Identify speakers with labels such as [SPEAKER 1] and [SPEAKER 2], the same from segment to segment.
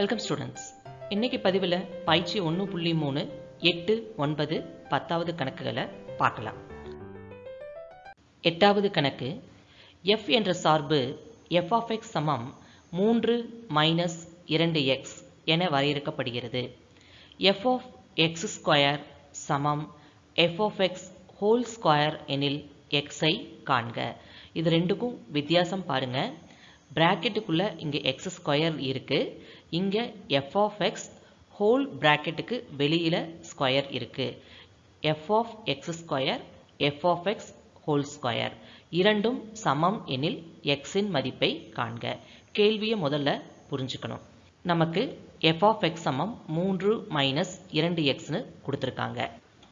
[SPEAKER 1] Welcome students இன்னைக்கு பதிவில் பயிற்சி ஒன்று புள்ளி மூணு எட்டு ஒன்பது பத்தாவது கணக்குகளை பார்க்கலாம். எட்டாவது கணக்கு எஃப் என்ற சார்பு எஃப் ஆஃப் எக்ஸ் சமம் மூன்று மைனஸ் இரண்டு எக்ஸ் என வரையறுக்கப்படுகிறது. எஃப் ஆஃப் எக்ஸ் ஸ்கொயர் சமம் f of x whole square எனில் எக்ஸை காண்க. இது ரெண்டுக்கும் வித்தியாசம் பாருங்கள் ப்ராக்கெட்டுக்குள்ளே இங்கே எக்ஸ் ஸ்கொயர் இருக்குது இங்கே எஃப் ஆஃப் எக்ஸ் ஹோல் பிராக்கெட்டுக்கு வெளியில் ஸ்கொயர் இருக்குது f of x square f of x whole square இரண்டும் சமம் எனில் எக்ஸின் மதிப்பை காண்க. கேள்வியை முதல்ல புரிஞ்சுக்கணும். நமக்கு எஃப் ஆஃப் எக்ஸ் சமம் மூன்று மைனஸ் இரண்டு எக்ஸ்னு கொடுத்துருக்காங்க.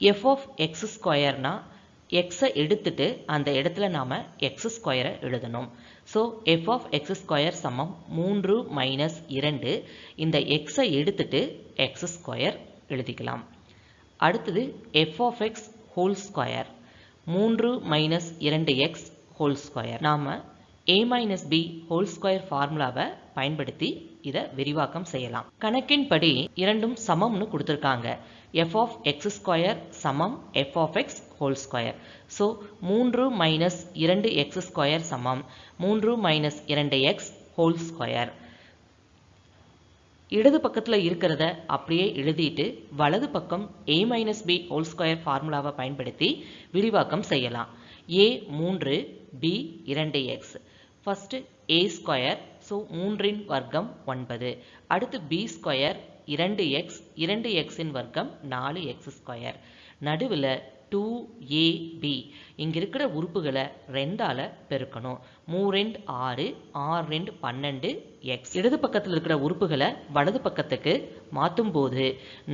[SPEAKER 1] எஃப் ஆஃப் எக்ஸ் ஸ்கொயர்னால் எக்ஸை எடுத்துட்டு அந்த இடத்துல நாம் எக்ஸ் ஸ்கொயரை எழுதணும். So f of x square சமம் மூன்று மைனஸ் இரண்டு. இந்த எக்ஸை எடுத்துட்டு எக்ஸ் ஸ்கொயர் எழுதிக்கலாம். அடுத்தது f of x whole square மூன்று மைனஸ் இரண்டு எக்ஸ் ஹோல் ஸ்கொயர் நாம் a minus b whole square ஃபார்முலாவை பயன்படுத்தி இதை விரிவாக்கம் செய்யலாம். கணக்கின்படி இரண்டும் சமம்னு கொடுத்துருக்காங்க. எஃப் ஆஃப் எக்ஸ் ஸ்கொயர் சமம் f of x whole square so மூன்று மைனஸ் இரண்டு எக்ஸ் ஸ்கொயர் சமம் மூன்று மைனஸ் இரண்டு எக்ஸ் ஹோல் ஸ்கொயர் இடது பக்கத்தில் இருக்கிறத அப்படியே எழுதிட்டு வலது பக்கம் a minus b whole square ஃபார்முலாவை பயன்படுத்தி விரிவாக்கம் செய்யலாம். ஏ மூன்று பி இரண்டு x first a square so மூன்றின் வர்க்கம் ஒன்பது. அடுத்து பி ஸ்கொயர் இரண்டு எக்ஸ் இரண்டு எக்ஸின் வர்க்கம் நாலு எக்ஸ் ஸ்கொயர் நடுவில் டூ ஏ பி இங்கே இருக்கிற உறுப்புகளை ரெண்டால் பெருக்கணும். மூ ரெண்டு ஆறு ஆறு ரெண்டு பன்னெண்டு எக்ஸ் இடது பக்கத்தில் இருக்கிற உறுப்புகளை வலது பக்கத்துக்கு மாற்றும் போது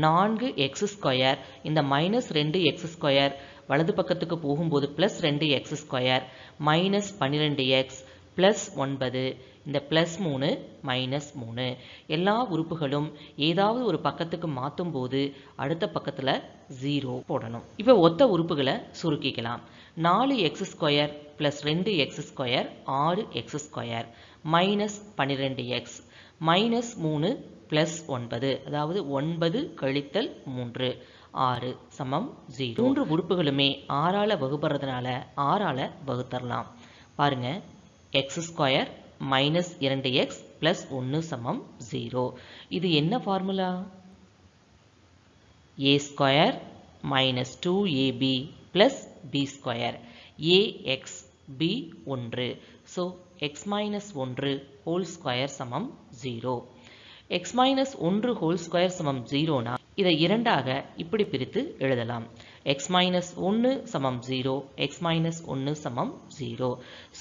[SPEAKER 1] நான்கு எக்ஸ் ஸ்கொயர் இந்த மைனஸ் ரெண்டு எக்ஸ் ஸ்கொயர் வலது பக்கத்துக்கு போகும்போது ப்ளஸ் ரெண்டு எக்ஸ் ஸ்கொயர் மைனஸ் பன்னிரெண்டு எக்ஸ் ப்ளஸ் ஒன்பது இந்த ப்ளஸ் மூணு மைனஸ் மூணு. எல்லா உறுப்புகளும் ஏதாவது ஒரு பக்கத்துக்கு மாற்றும் போது அடுத்த பக்கத்தில் ஜீரோ போடணும். இப்போ ஒத்த உறுப்புகளை சுருக்கிக்கலாம். நாலு எக்ஸ் ஸ்கொயர் ப்ளஸ் ரெண்டு எக்ஸ் ஸ்கொயர் ஆறு எக்ஸ் ஸ்கொயர் மைனஸ் பன்னிரெண்டு எக்ஸ் மைனஸ் மூணு ப்ளஸ் ஒன்பது. அதாவது ஒன்பது கழித்தல் மூன்று. ஆறு சமம் ஜீரோ மூன்று உறுப்புகளுமே ஆறால் வகுப்படுறதுனால ஆறால் வகுத்தரலாம். பாருங்க எக்ஸ் ஸ்கொயர் மைனஸ் இரண்டு எக்ஸ் பிளஸ் ஒன்று சமம் ஜீரோ இது என்ன formula a square minus two a b plus b square a x b ஒன்று. ஸோ எக்ஸ் மைனஸ் ஒன்று ஹோல் ஸ்கொயர் சமம் ஜீரோ எக்ஸ் மைனஸ் ஒன்று ஹோல் ஸ்கொயர் சமம் ஜீரோனா இதை இரண்டாக இப்படி பிரித்து எழுதலாம். X minus ஒன்று சமம் ஜீரோ x minus ஒன்று சமம் ஜீரோ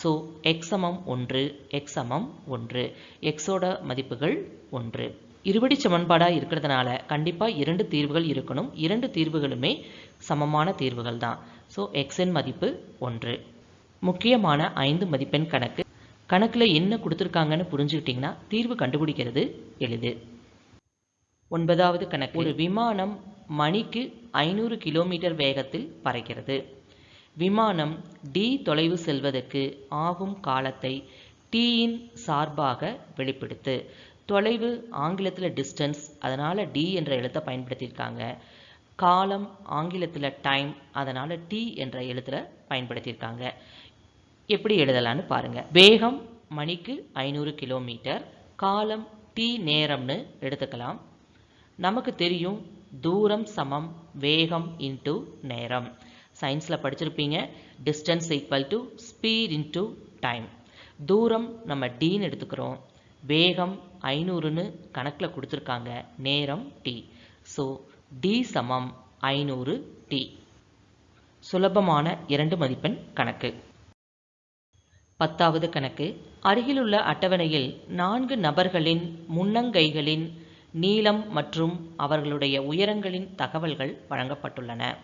[SPEAKER 1] ஸோ எக்ஸ் சமம் ஒன்று எக்ஸ் சமம் ஒன்று. எக்ஸோட மதிப்புகள் ஒன்று. இருபடி சமன்பாடாக இருக்கிறதுனால கண்டிப்பாக இரண்டு தீர்வுகள் இருக்கணும். இரண்டு தீர்வுகளுமே சமமான தீர்வுகள் தான். ஸோ எக்ஸின் மதிப்பு ஒன்று. முக்கியமான ஐந்து மதிப்பெண் கணக்கு. கணக்கில் என்ன கொடுத்துருக்காங்கன்னு புரிஞ்சுக்கிட்டிங்கன்னா தீர்வு கண்டுபிடிக்கிறது எளிது. ஒன்பதாவது கணக்கு. ஒரு விமானம் மணிக்கு ஐநூறு கிலோமீட்டர் வேகத்தில் பறக்கிறது. விமானம் டி தொலைவு செல்வதற்கு ஆகும் காலத்தை டீயின் சார்பாக வெளிப்படுத்து. தொலைவு ஆங்கிலத்தில் டிஸ்டன்ஸ் அதனால் டி என்ற எழுத்தை பயன்படுத்தியிருக்காங்க. காலம் ஆங்கிலத்தில் டைம் அதனால் டி என்ற எழுத்தில் பயன்படுத்தியிருக்காங்க. எப்படி எழுதலான்னு பாருங்கள் வேகம் மணிக்கு ஐநூறு கிலோமீட்டர் காலம் டி நேரம்னு எடுத்துக்கலாம். நமக்கு தெரியும் தூரம் சமம் வேகம் இன்ட்டு நேரம். சயின்ஸில் படிச்சிருப்பீங்க distance equal to speed into time தூரம் நம்ம டீன்னு எடுத்துக்கிறோம். வேகம் ஐநூறுன்னு கணக்கில் கொடுத்துருக்காங்க நேரம் டி ஸோ டி சமம் ஐநூறு டி சுலபமான இரண்டு மதிப்பெண் கணக்கு. பத்தாவது கணக்கு. அருகிலுள்ள அட்டவணையில் நான்கு நபர்களின் முன்னங்கைகளின் நீளம் மற்றும் அவர்களுடைய உயரங்களின் தகவல்கள் வழங்கப்பட்டுள்ளன.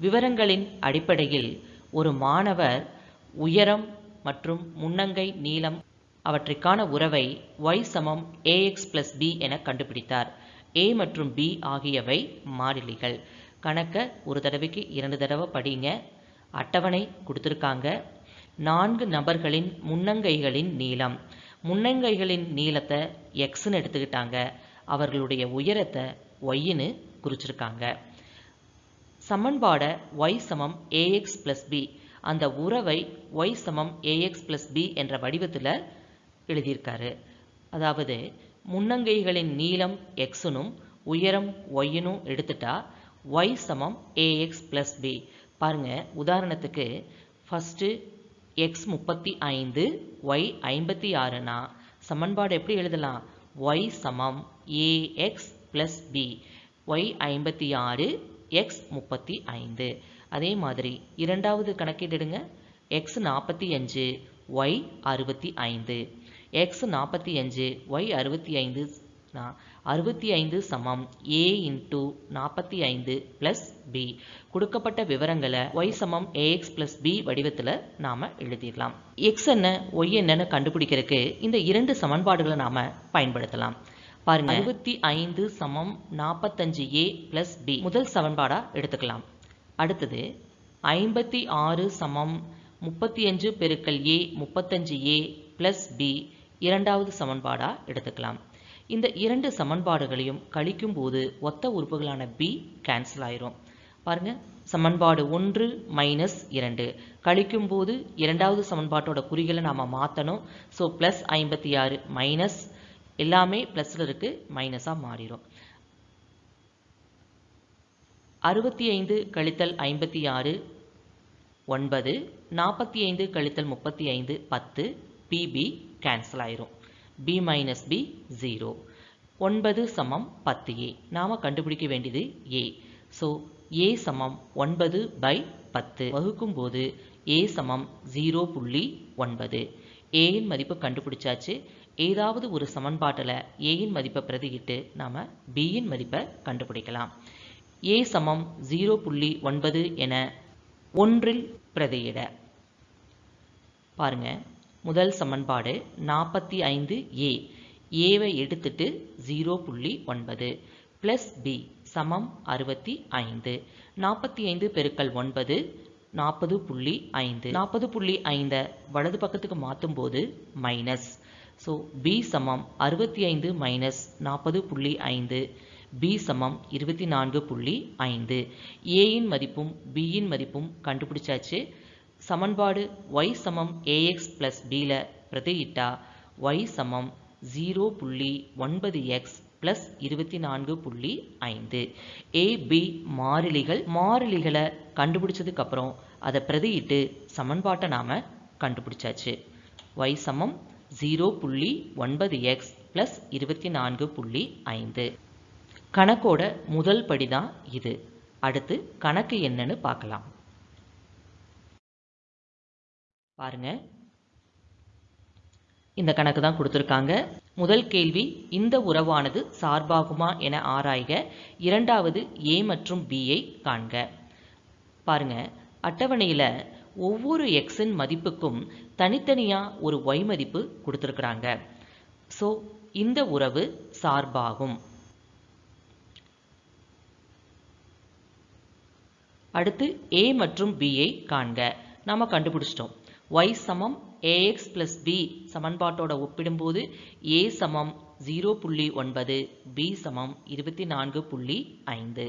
[SPEAKER 1] விவரங்களின் அடிப்படையில் ஒரு மாணவர் உயரம் மற்றும் முன்னங்கை நீளம் அவற்றிற்கான உறவை ஒய் சமம் ஏஎக்ஸ் பிளஸ் பி என கண்டுபிடித்தார். ஏ மற்றும் பி ஆகியவை மாறிலிகள். கணக்கை ஒரு தடவைக்கு இரண்டு தடவை படிங்க. அட்டவணை கொடுத்துருக்காங்க. நான்கு நபர்களின் முன்னங்கைகளின் நீளம். முன்னங்கைகளின் நீளத்தை எக்ஸ்ன்னு எடுத்துக்கிட்டாங்க. அவர்களுடைய உயரத்தை ஒய்ன்னு குறிச்சிருக்காங்க. சமன்பாடை y சமம் ax பிளஸ் பி அந்த உறவை y சமம் ax பிளஸ் பி என்ற வடிவத்தில் எழுதியிருக்காரு. அதாவது முன்னங்கைகளின் நீளம் எக்ஸுனும் உயரம் ஒய்னும் எடுத்துட்டா y சமம் ax பிளஸ் பி பாருங்க உதாரணத்துக்கு ஃபஸ்ட்டு எக்ஸ் முப்பத்தி ஐந்து ஒய் ஐம்பத்தி ஆறுனா சமன்பாடு எப்படி எழுதலாம்? ஒய் சமம் ஏஎக்ஸ் ப்ளஸ் பி ஒய் ஐம்பத்தி ஆறு எக்ஸ் முப்பத்தி ஐந்து. அதே மாதிரி இரண்டாவது கணக்கிடுங்க எக்ஸ் நாற்பத்தி அஞ்சு ஒய் அறுபத்தி ஐந்து. எக்ஸ் நாற்பத்தி அஞ்சு ஒய் அறுபத்தி ஐந்து அறுபத்தி ஐந்து சமம். ஏ இன்ட்டு நாற்பத்தி ஐந்து ப்ளஸ் பி கொடுக்கப்பட்ட விவரங்களை ஒய் சமம் ஏஎக்ஸ் ப்ளஸ் பி வடிவத்தில் நாம் எழுதிடலாம். எக்ஸ் என்ன ஒய் என்னன்னு கண்டுபிடிக்கிறதுக்கு இந்த இரண்டு சமன்பாடுகளை நாம் பயன்படுத்தலாம். பாருங்க. அறுபத்தி ஐந்து சமம் நாற்பத்தஞ்சு ஏ ப்ளஸ் பி முதல் சமன்பாடாக எடுத்துக்கலாம். அடுத்தது ஐம்பத்தி ஆறு சமம் முப்பத்தி அஞ்சு பெருக்கல் ஏ முப்பத்தஞ்சு ஏ ப்ளஸ் பி இரண்டாவது சமன்பாடாக எடுத்துக்கலாம். இந்த இரண்டு சமன்பாடுகளையும் கழிக்கும் போது ஒத்த உறுப்புகளான பி கேன்சல் ஆயிரும். பாருங்க சமன்பாடு ஒன்று மைனஸ் இரண்டு. கழிக்கும் போது இரண்டாவது சமன்பாட்டோட குறிகளை நாம் மாற்றணும் ஸோ ப்ளஸ் ஐம்பத்தி ஆறு மைனஸ் எல்லாமே ப்ளஸில் இருக்கு மைனஸாக மாறிடும் அறுபத்தி ஐந்து கழித்தல் ஐம்பத்தி ஆறு ஒன்பது. நாற்பத்தி ஐந்து கழித்தல் முப்பத்தி ஐந்து பத்து. பிபி கேன்சல் ஆயிரும். பி மைனஸ் பி ஜீரோ ஒன்பது சமம் பத்து ஏ நாம் கண்டுபிடிக்க வேண்டியது ஏ ஸோ ஏ சமம் ஒன்பது பை பத்து. வகுக்கும் போது ஏ சமம் ஜீரோ புள்ளி ஒன்பது. ஏயின் மதிப்பு கண்டுபிடிச்சாச்சு. ஏதாவது ஒரு சமன்பாட்டில் ஏயின் மதிப்பை பிரதியிட்டு நாம் பியின் மதிப்பை கண்டுபிடிக்கலாம். ஏ சமம் ஜீரோ புள்ளி ஒன்பது என ஒன்றில் பிரதியிட. பாருங்கள் முதல் சமன்பாடு நாற்பத்தி ஐந்து ஏ ஏவை எடுத்துட்டு ஜீரோ புள்ளி ஒன்பது ப்ளஸ் பி சமம் அறுபத்தி ஐந்து. நாற்பத்தி ஐந்து பெருக்கல் ஒன்பது நாற்பது புள்ளி ஐந்து. நாற்பது புள்ளி ஐந்தை வலது பக்கத்துக்கு மாற்றும் போது மைனஸ் ஸோ பி சமம் அறுபத்தி ஐந்து மைனஸ் நாற்பது புள்ளி ஐந்து. பி சமம் இருபத்தி நான்கு புள்ளி ஐந்து. ஏயின் மதிப்பும் பியின் மதிப்பும் கண்டுபிடிச்சாச்சு. சமன்பாடு ஒய் சமம் ஏஎக்ஸ் ப்ளஸ் பியில் பிரதியிட்டா ஒய் சமம் ஜீரோ புள்ளி ஒன்பது எக்ஸ் ப்ளஸ் இருபத்தி நான்கு புள்ளி ஐந்து. ஏபி மாறிலிகள் மாறிலிகளை கண்டுபிடிச்சதுக்கு அப்புறம் அதை பிரதியிட்டு சமன்பாட்டை நாம் கண்டுபிடிச்சாச்சு. ஒய் சமம் ஜீரோ புள்ளி ஒன்பது எக்ஸ் ப்ளஸ் இருபத்தி நான்கு புள்ளி ஐந்து. கணக்கோட முதல் படி தான் இது. அடுத்து கணக்கு என்னன்னு பார்க்கலாம். பாருங்க. இந்த கணக்கு தான் கொடுத்துருக்காங்க. முதல் கேள்வி இந்த உறவானது சார்பாகுமா என ஆராய்க. இரண்டாவது ஏ மற்றும் பியை காண்க. பாருங்க. அட்டவணையில் ஒவ்வொரு எக்ஸின் மதிப்புக்கும் தனித்தனியாக ஒரு ஒய் மதிப்பு கொடுத்துருக்குறாங்க. ஸோ இந்த உறவு சார்பாகும். அடுத்து ஏ மற்றும் பியை காண்க. நாம் கண்டுபிடிச்சிட்டோம். ஒய் சமம் ஏஎக்ஸ் பிளஸ் பி சமன்பாட்டோட ஒப்பிடும்போது ஏ சமம் ஜீரோ புள்ளி ஒன்பது பி சமம் இருபத்தி நான்கு புள்ளி ஐந்து.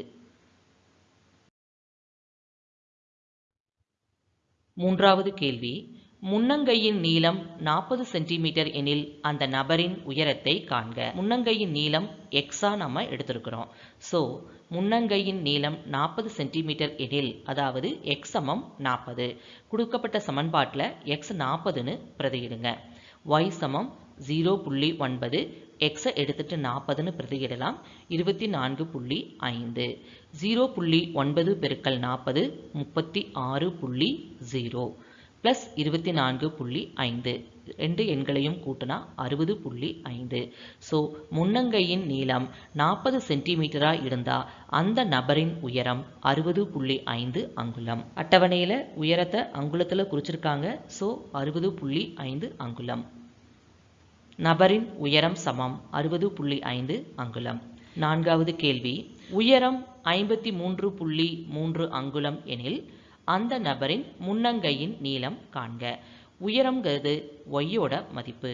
[SPEAKER 1] மூன்றாவது கேள்வி. முன்னங்கையின் நீளம் நாற்பது சென்டிமீட்டர் எனில் அந்த நபரின் உயரத்தை காண்க. முன்னங்கையின் நீளம் எக்ஸா நம்ம எடுத்திருக்கிறோம். ஸோ முன்னங்கையின் நீளம் நாற்பது சென்டிமீட்டர் எனில் அதாவது எக்ஸ் சமம் நாற்பது. கொடுக்கப்பட்ட சமன்பாட்டில் எக்ஸ் நாற்பதுன்னு பிரதியிடுங்க. ஒய் சமம் ஜீரோ புள்ளி ஒன்பது எக்ஸை எடுத்துட்டு நாற்பதுன்னு பிரதியிடலாம். இருபத்தி நான்கு புள்ளி ஐந்து. ஜீரோ புள்ளி ஒன்பது பெருக்கல் நாற்பது முப்பத்தி ஆறு புள்ளி ஜீரோ ப்ளஸ் இருபத்தி நான்கு புள்ளி ஐந்து. ரெண்டு எண்களையும் கூட்டினா அறுபது புள்ளி ஐந்து. ஸோ முன்னங்கையின் நீளம் நாற்பது சென்டிமீட்டராக இருந்தால் அந்த நபரின் உயரம் அறுபது புள்ளி ஐந்து அங்குலம். அட்டவணையில் உயரத்தை அங்குலத்தில் குறிச்சிருக்காங்க. ஸோ அறுபது புள்ளி ஐந்து அங்குலம். நபரின் உயரம் சமம் அறுபது புள்ளி ஐந்து அங்குலம். நான்காவது கேள்வி. உயரம் ஐம்பத்தி மூன்று புள்ளி மூன்று அங்குலம் எனில் அந்த நபரின் முன்னங்கையின் நீளம் காண்க. உயரம்ங்கிறது ஒய்யோட மதிப்பு.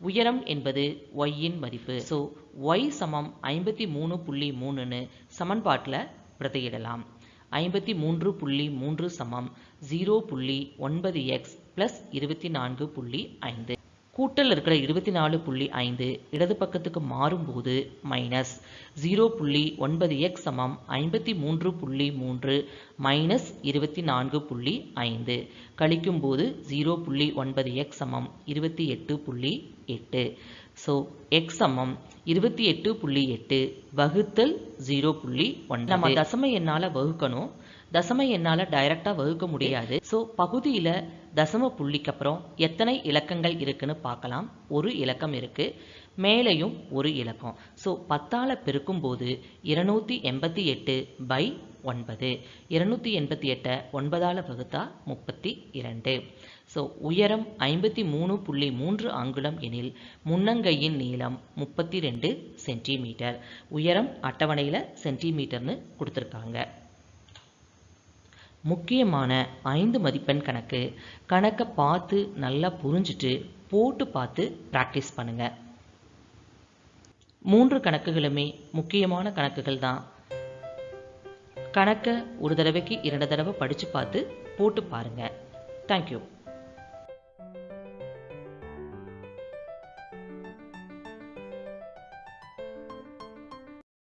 [SPEAKER 1] உயரம் என்பது ஒய்யின் மதிப்பு. ஸோ ஒய் சமம் ஐம்பத்தி மூணு புள்ளி மூணுன்னு சமன்பாட்டில் பிரதியிடலாம். ஐம்பத்தி மூன்று புள்ளி மூன்று சமம் ஜீரோ புள்ளி ஒன்பது எக்ஸ் ப்ளஸ் இருபத்தி நான்கு புள்ளி ஐந்து. கூட்டல் இருக்கிற இருபத்தி நாலு புள்ளி ஐந்து இடது பக்கத்துக்கு மாறும்போது மைனஸ் ஜீரோ புள்ளி ஒன்பது எக்ஸ் சமம் ஐம்பத்தி மூன்று புள்ளி மூன்று மைனஸ் இருபத்தி நான்கு புள்ளி ஐந்து. கழிக்கும்போது ஜீரோ புள்ளி ஒன்பது எக்ஸ் சமம் இருபத்தி எட்டு புள்ளி எட்டு. ஸோ எக்ஸ் சமம் இருபத்தி எட்டு புள்ளி எட்டு வகுத்தல் ஜீரோ புள்ளி ஒன் நம்ம தசம என்னால் வகுக்கணும். தசமை என்னால் டைரக்டாக வகுக்க முடியாது. ஸோ பகுதியில் தசம புள்ளிக்கு அப்புறம் எத்தனை இலக்கங்கள் இருக்குன்னு பார்க்கலாம். ஒரு இலக்கம் இருக்கு. மேலேயும் ஒரு இலக்கம். ஸோ பத்தால் பெருக்கும்போது இருநூற்றி எண்பத்தி எட்டு பை ஒன்பது. இருநூற்றி எண்பத்தி எட்டை ஒன்பதால் வகுத்தா முப்பத்தி இரண்டு. ஸோ உயரம் ஐம்பத்தி மூணு புள்ளி மூன்று அங்குலம் எனில் முன்னங்கையின் நீளம் முப்பத்தி ரெண்டு சென்டிமீட்டர். உயரம் அட்டவணையில் சென்டிமீட்டர்னு கொடுத்துருக்காங்க. முக்கியமான ஐந்து மதிப்பெண் கணக்கு கணக்கை பார்த்து நல்லா புரிஞ்சுட்டு போட்டு பார்த்து ப்ராக்டிஸ் பண்ணுங்க. மூன்று கணக்குகளுமே முக்கியமான கணக்குகள் தான். கணக்கை ஒரு தடவைக்கு இரண்டு தடவை படித்து பார்த்து போட்டு பாருங்கள் தேங்க்யூ